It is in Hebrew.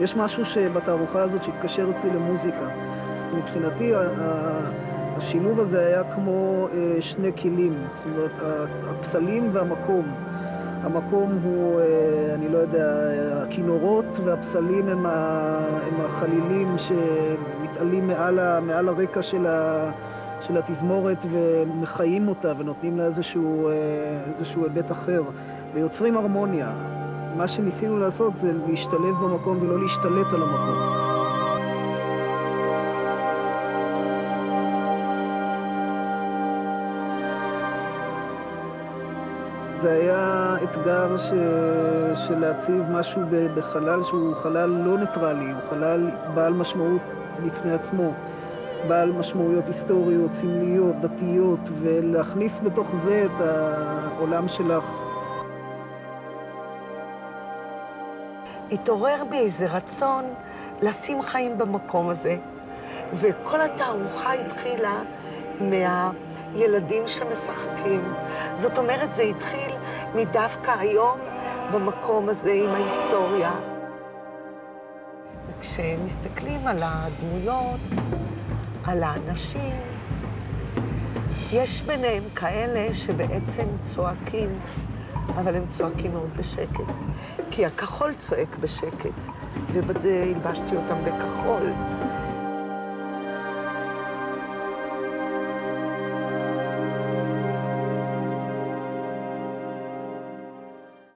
יש משהו בתערוכה הזאת שהתקשר אצלי למוזיקה. מבחינתי השילוב הזה היה כמו שני כלים, זאת אומרת, הפסלים והמקום. המקום הוא, אני לא יודע, הכינורות והפסלים הם, החלילים שמתעלים מעל, מעל הרקע של, ה, של התזמורת ומחיים אותה ונותנים לה איזשהו, איזשהו היבט אחר ויוצרים הרמוניה. מה שניסינו לעשות זה להשתלב במקום ולא להשתלט על המקום. זה היה אתגר ש... של להציב משהו בחלל שהוא חלל לא ניטרלי, הוא חלל בעל משמעות בפני עצמו, בעל משמעויות היסטוריות, סמליות, דתיות, ולהכניס בתוך זה את העולם שלך. התעורר בי איזה רצון לשים חיים במקום הזה, וכל התערוכה התחילה מהילדים שמשחקים. זאת אומרת, זה התחיל מדווקא היום במקום הזה עם ההיסטוריה. כשמסתכלים על הדמויות, על האנשים, יש ביניהם כאלה שבעצם צועקים, אבל הם צועקים מאוד בשקט. כי הכחול צועק בשקט, ובזה הלבשתי אותם בכחול.